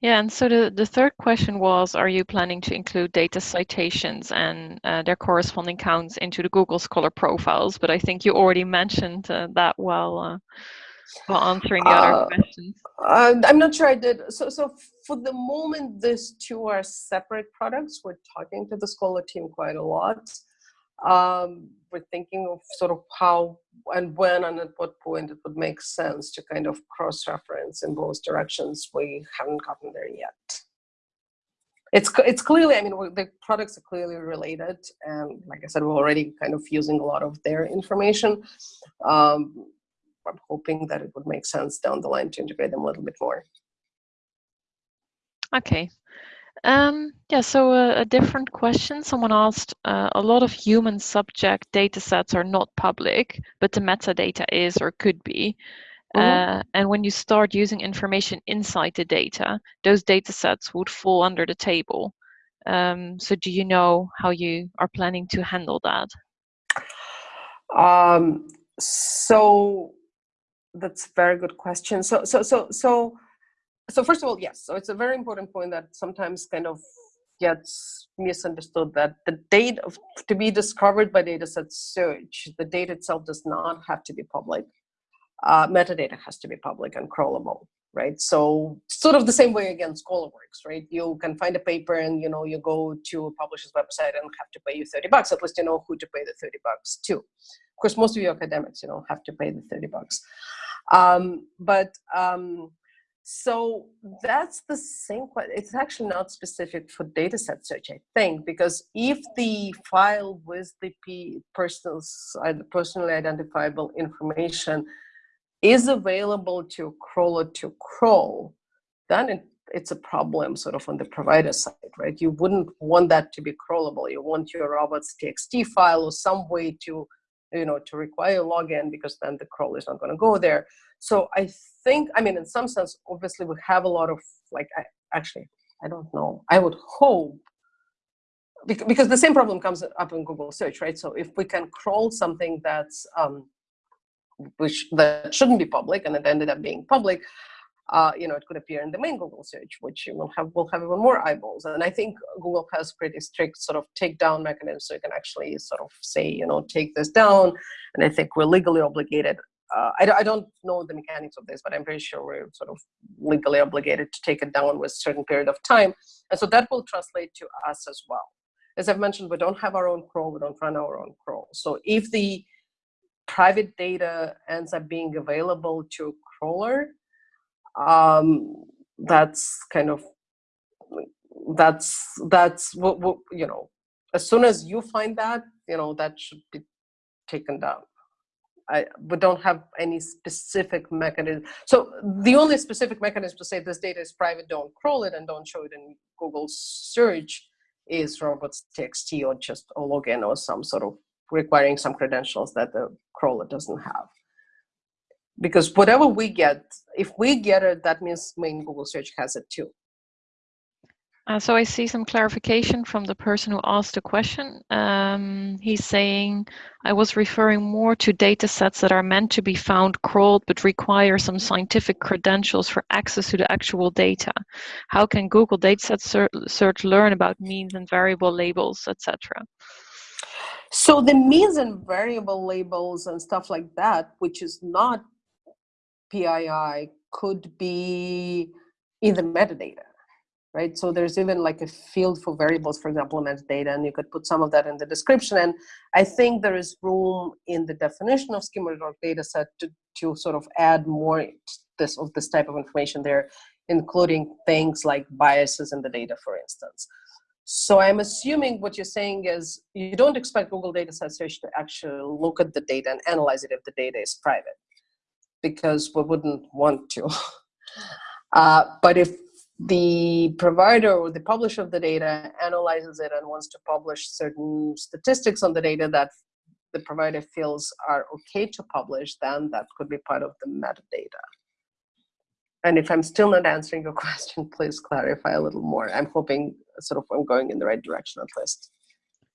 Yeah, and so the, the third question was, are you planning to include data citations and uh, their corresponding counts into the Google Scholar profiles? But I think you already mentioned uh, that well. uh, while answering the other uh, questions? Uh, I'm not sure I did. So, so for the moment, these two are separate products. We're talking to the Scholar team quite a lot. Um, we're thinking of sort of how and when and at what point it would make sense to kind of cross-reference in both directions. We haven't gotten there yet. It's, it's clearly, I mean, the products are clearly related. And like I said, we're already kind of using a lot of their information. Um, I'm hoping that it would make sense down the line to integrate them a little bit more. Okay. Um, yeah, so a, a, different question. Someone asked, uh, a lot of human subject data sets are not public, but the metadata is or could be. Mm -hmm. uh, and when you start using information inside the data, those data sets would fall under the table. Um, so do you know how you are planning to handle that? Um, so that's a very good question. So, so, so, so, so first of all, yes. So it's a very important point that sometimes kind of gets misunderstood that the date of to be discovered by dataset search, the data itself does not have to be public. Uh, metadata has to be public and crawlable, right? So sort of the same way again, Scholar works, right? You can find a paper and you know you go to a publisher's website and have to pay you 30 bucks. At least you know who to pay the 30 bucks to. Of course, most of you academics, you know, have to pay the 30 bucks. Um, but um, so that's the same question. It's actually not specific for dataset search, I think, because if the file with the person's, personally identifiable information is available to crawler to crawl, then it, it's a problem sort of on the provider side, right? You wouldn't want that to be crawlable. You want your robots TXT file or some way to, you know, to require a login because then the crawl is not going to go there. So I think, I mean, in some sense, obviously we have a lot of like, I, actually, I don't know. I would hope because the same problem comes up in Google search, right? So if we can crawl something that's um, which that shouldn't be public and it ended up being public, uh, you know, it could appear in the main Google search, which will have will have even more eyeballs. And I think Google has pretty strict sort of takedown mechanisms, so you can actually sort of say, you know, take this down. And I think we're legally obligated. Uh, I, I don't know the mechanics of this, but I'm pretty sure we're sort of legally obligated to take it down with a certain period of time. And so that will translate to us as well. As I've mentioned, we don't have our own crawl, we don't run our own crawl. So if the private data ends up being available to crawler, um, that's kind of that's that's what, what you know as soon as you find that you know that should be taken down I, we don't have any specific mechanism. So the only specific mechanism to say this data is private, don't crawl it and don't show it in Google search is robots.txt or just a login or some sort of requiring some credentials that the crawler doesn't have because whatever we get, if we get it, that means main Google search has it too. Uh, so I see some clarification from the person who asked the question. Um, he's saying, I was referring more to data sets that are meant to be found crawled but require some scientific credentials for access to the actual data. How can Google Dataset Search learn about means and variable labels, etc.? So the means and variable labels and stuff like that, which is not PII could be in the metadata, right? So there's even like a field for variables, for example, metadata, and you could put some of that in the description. And I think there is room in the definition of schema.org data set to, to sort of add more this of this type of information there, including things like biases in the data, for instance. So I'm assuming what you're saying is you don't expect Google data Search to actually look at the data and analyze it if the data is private because we wouldn't want to. uh, but if the provider or the publisher of the data analyzes it and wants to publish certain statistics on the data that the provider feels are okay to publish, then that could be part of the metadata. And if I'm still not answering your question, please clarify a little more. I'm hoping sort of I'm going in the right direction at least.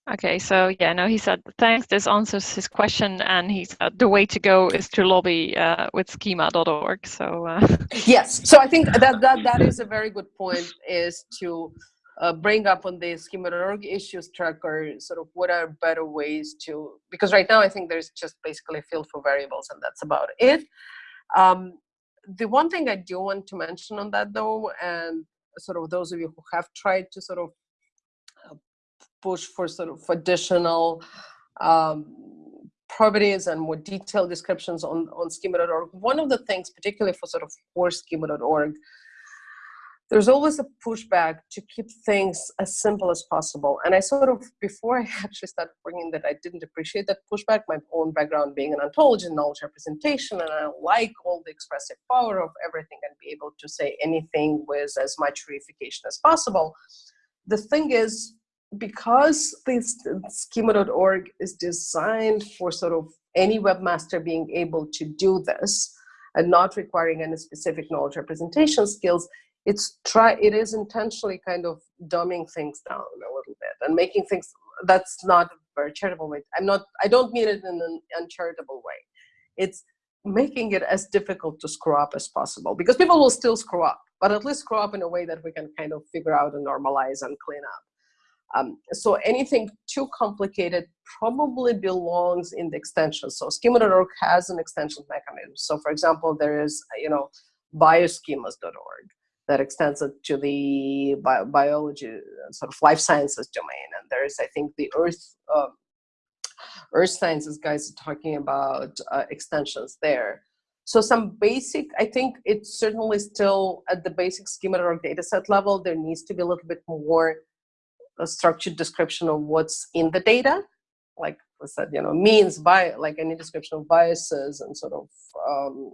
Okay, so yeah, no, he said thanks. This answers his question, and he said the way to go is to lobby uh, with schema.org. So uh. yes, so I think that that that is a very good point. Is to uh, bring up on the schema.org issues tracker sort of what are better ways to because right now I think there's just basically a field for variables, and that's about it. Um, the one thing I do want to mention on that though, and sort of those of you who have tried to sort of push for sort of additional um, properties and more detailed descriptions on, on schema.org. One of the things, particularly for sort of core schema.org, there's always a pushback to keep things as simple as possible. And I sort of, before I actually started working that, I didn't appreciate that pushback, my own background being an ontology and knowledge representation, and I like all the expressive power of everything and be able to say anything with as much reification as possible. The thing is, because this schema.org is designed for sort of any webmaster being able to do this and not requiring any specific knowledge representation skills, it's try it is intentionally kind of dumbing things down a little bit and making things that's not a very charitable way. I'm not I don't mean it in an uncharitable way. It's making it as difficult to screw up as possible because people will still screw up, but at least screw up in a way that we can kind of figure out and normalize and clean up. Um, so anything too complicated probably belongs in the extension. So schema.org has an extension mechanism. So for example, there is, you know, bioschemas.org that extends it to the bi biology, sort of life sciences domain. And there is, I think, the Earth, uh, Earth Sciences guys are talking about uh, extensions there. So some basic, I think it's certainly still at the basic schema.org data set level, there needs to be a little bit more a structured description of what's in the data, like I said, you know, means by like any description of biases and sort of um,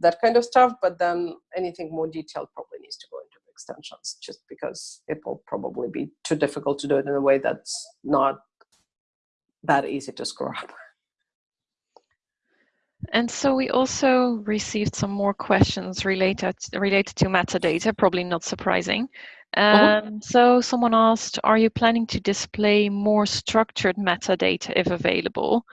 that kind of stuff. But then anything more detailed probably needs to go into the extensions, just because it will probably be too difficult to do it in a way that's not that easy to screw up. And so we also received some more questions related related to metadata, probably not surprising. Uh-huh. Um, So someone asked, are you planning to display more structured metadata if available?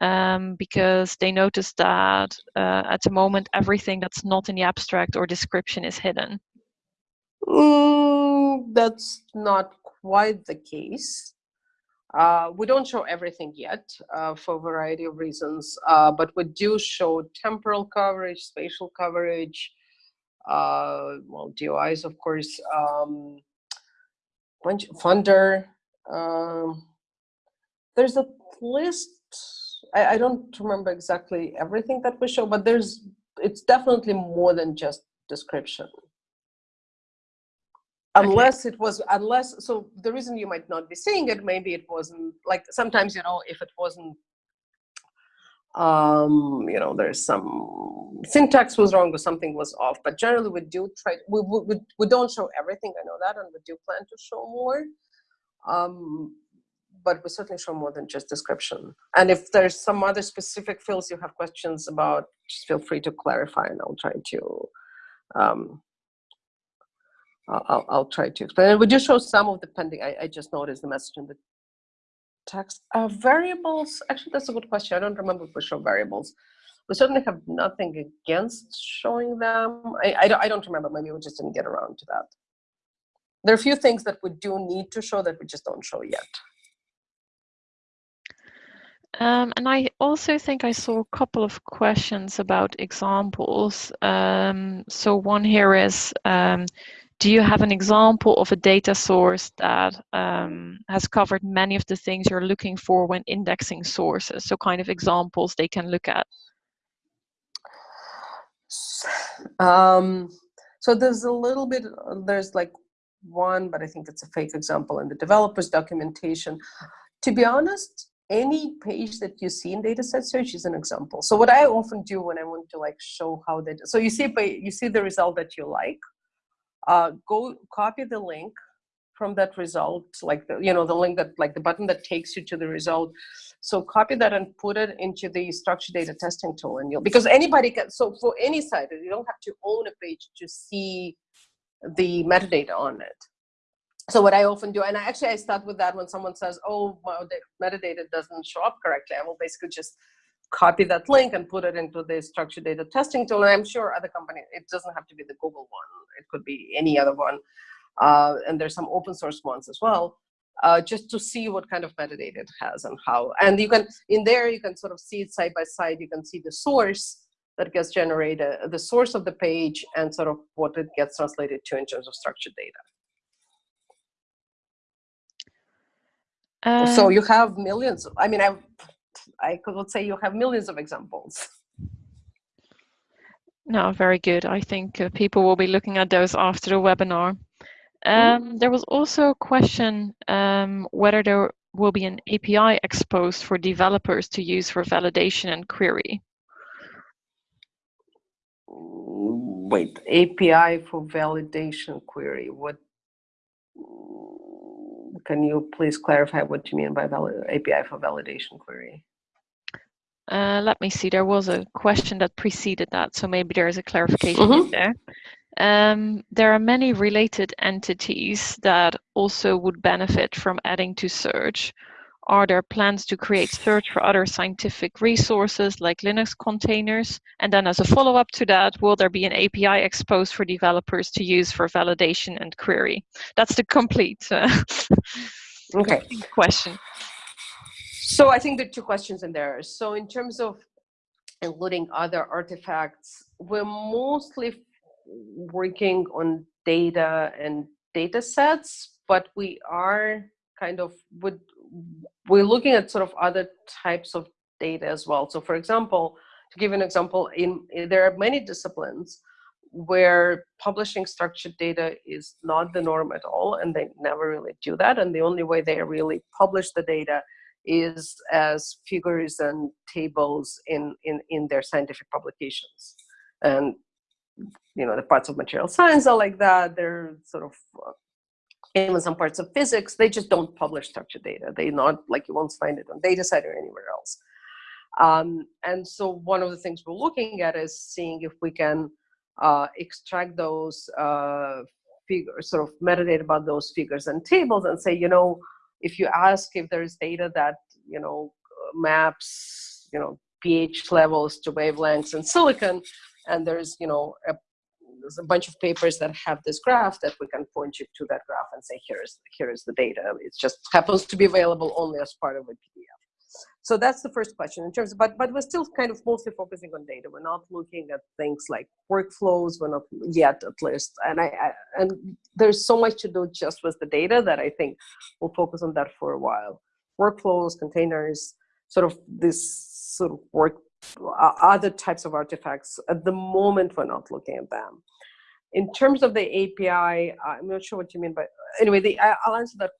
Um, because they noticed that uh, at the moment everything that's not in the abstract or description is hidden. Mm, that's not quite the case. Uh, we don't show everything yet uh, for a variety of reasons, uh, but we do show temporal coverage, spatial coverage, uh, well, DOIs, of course, um, funder. Um, there's a list. I, I don't remember exactly everything that we show, but there's it's definitely more than just description unless okay. it was unless so the reason you might not be seeing it maybe it wasn't like sometimes you know if it wasn't um you know there's some syntax was wrong or something was off but generally we do try we, we, we don't show everything i know that and we do plan to show more um but we certainly show more than just description and if there's some other specific fields you have questions about just feel free to clarify and i'll try to um I'll, I'll try to explain. And we do show some of the pending. I, I just noticed the message in the text. Uh, variables, actually, that's a good question. I don't remember if we show variables. We certainly have nothing against showing them. I, I, don't, I don't remember. Maybe we just didn't get around to that. There are a few things that we do need to show that we just don't show yet. Um, and I also think I saw a couple of questions about examples. Um, so one here is, um, do you have an example of a data source that um, has covered many of the things you're looking for when indexing sources? So kind of examples they can look at. Um, so there's a little bit, there's like one, but I think it's a fake example in the developer's documentation. To be honest, any page that you see in dataset search is an example. So what I often do when I want to like show how that, so you see, you see the result that you like, uh, go copy the link from that result, like the, you know, the link that, like the button that takes you to the result. So copy that and put it into the structured data testing tool and you'll, because anybody can, so for any site, you don't have to own a page to see the metadata on it. So what I often do, and actually I start with that when someone says, oh, the metadata doesn't show up correctly, I will basically just copy that link and put it into the structured data testing tool. And I'm sure other companies, it doesn't have to be the Google one. It could be any other one. Uh, and there's some open source ones as well, uh, just to see what kind of metadata it has and how. And you can, in there, you can sort of see it side by side. You can see the source that gets generated, the source of the page, and sort of what it gets translated to in terms of structured data. Uh, so you have millions. I mean, I I could say you have millions of examples. No, very good. I think uh, people will be looking at those after the webinar. Mm-hmm. Um, there was also a question um, whether there will be an API exposed for developers to use for validation and query. Wait, API for validation query. What can you please clarify what you mean by API for validation query? Uh, let me see, there was a question that preceded that, so maybe there is a clarification mm -hmm. there. Um, there are many related entities that also would benefit from adding to search. Are there plans to create search for other scientific resources like Linux containers? And then as a follow-up to that, will there be an API exposed for developers to use for validation and query? That's the complete, uh, okay. complete question. So I think there are two questions in there. So in terms of including other artifacts, we're mostly working on data and data sets, but we are kind of, would, we're looking at sort of other types of data as well. So for example, to give an example, in, in there are many disciplines where publishing structured data is not the norm at all, and they never really do that. And the only way they really publish the data is as figures and tables in, in, in their scientific publications. And you know, the parts of material science are like that. They're sort of uh, even some parts of physics, they just don't publish structured data. They not like you won't find it on DataCite or anywhere else. Um, and so one of the things we're looking at is seeing if we can uh, extract those uh, figures, sort of metadata about those figures and tables and say, you know, if you ask if there's data that, you know, maps, you know, pH levels to wavelengths in silicon, and there's, you know, a, there's a bunch of papers that have this graph that we can point you to that graph and say, here's, here is the data. It just happens to be available only as part of a PDF. So that's the first question in terms of, but, but we're still kind of mostly focusing on data. We're not looking at things like workflows. We're not yet at least. And I, I and there's so much to do just with the data that I think we'll focus on that for a while. Workflows, containers, sort of this sort of work, other types of artifacts. At the moment, we're not looking at them. In terms of the API, I'm not sure what you mean, but anyway, the, I'll answer that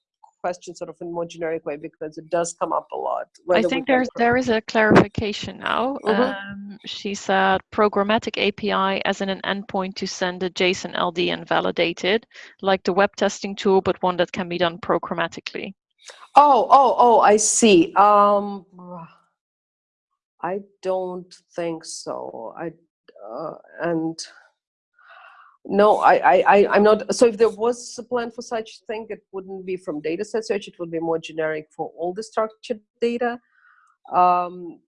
question sort of in a more generic way because it does come up a lot. I think there's there is a clarification now. Mm -hmm. um, she said programmatic API as in an endpoint to send a JSON LD and validate it, like the web testing tool, but one that can be done programmatically. Oh, oh, oh! I see. Um, I don't think so. I uh, and no, I, I, I'm not. So if there was a plan for such thing, it wouldn't be from dataset search. It would be more generic for all the structured data. Um,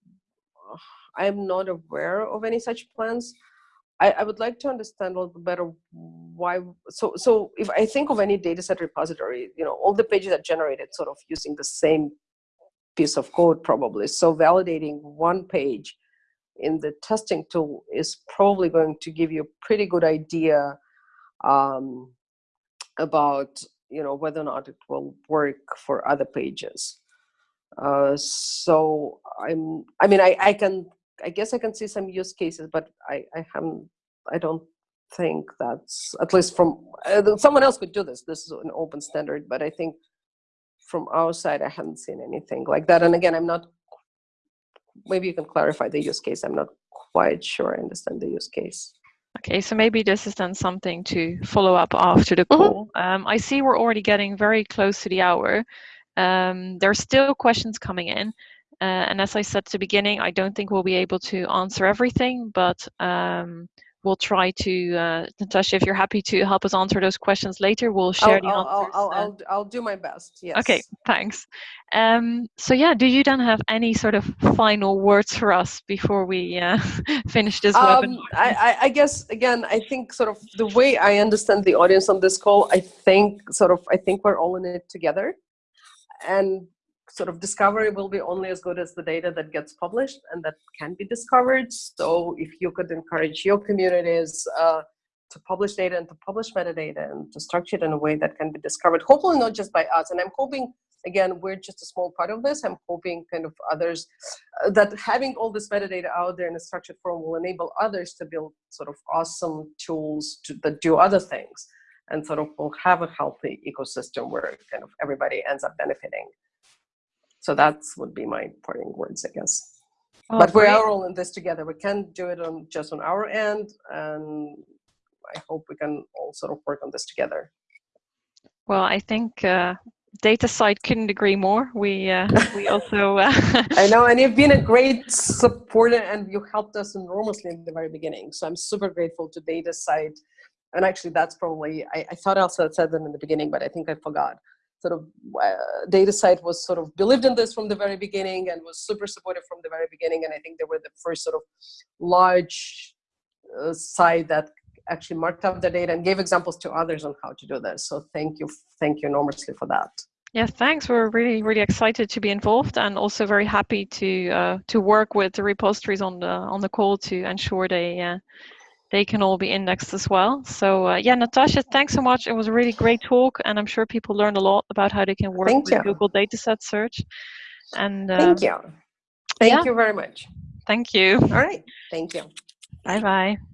I am not aware of any such plans. I, I would like to understand a little better why. So, so if I think of any dataset repository, you know, all the pages are generated sort of using the same piece of code probably. So validating one page in the testing tool is probably going to give you a pretty good idea um, about you know whether or not it will work for other pages. Uh, so I'm I mean I, I can I guess I can see some use cases, but I, I haven't I don't think that's at least from uh, someone else could do this. This is an open standard, but I think from our side I haven't seen anything like that. And again, I'm not maybe you can clarify the use case. I'm not quite sure I understand the use case. Okay, so maybe this is then something to follow up after the mm-hmm. call. Mm -hmm. um, I see we're already getting very close to the hour. Um, there are still questions coming in. Uh, and as I said at the beginning, I don't think we'll be able to answer everything, but um, we'll try to, uh, Natasha, if you're happy to help us answer those questions later, we'll share I'll, the I'll, answers. I'll, I'll, I'll, do my best, yes. Okay, thanks. Um, so yeah, do you then have any sort of final words for us before we uh, finish this um, webinar? I, I guess, again, I think sort of the way I understand the audience on this call, I think sort of, I think we're all in it together. And sort of discovery will be only as good as the data that gets published and that can be discovered. So if you could encourage your communities uh, to publish data and to publish metadata and to structure it in a way that can be discovered, hopefully not just by us. And I'm hoping, again, we're just a small part of this. I'm hoping kind of others, uh, that having all this metadata out there in a structured form will enable others to build sort of awesome tools to, that do other things and sort of will have a healthy ecosystem where kind of everybody ends up benefiting. So that's would be my parting words, I guess. Oh, but we are all in this together. We can't do it on just on our end, and I hope we can all sort of work on this together. Well, I think uh, DataCite couldn't agree more. We uh, we also. Uh, I know, and you've been a great supporter, and you helped us enormously in the very beginning. So I'm super grateful to DataCite. And actually, that's probably I, I thought I also said that in the beginning, but I think I forgot sort of uh, DataCite was sort of believed in this from the very beginning and was super supportive from the very beginning. And I think they were the first sort of large uh, site that actually marked up the data and gave examples to others on how to do this. So thank you, thank you enormously for that. Yeah, thanks. We're really, really excited to be involved, and also very happy to uh, to work with the repositories on the on the call to ensure they uh, they can all be indexed as well. So uh, yeah, Natasha, thanks so much. It was a really great talk, and I'm sure people learned a lot about how they can work Thank with you. Google Dataset Search. And uh, thank you. Thank yeah. you very much. Thank you. All right. Thank you. Bye bye.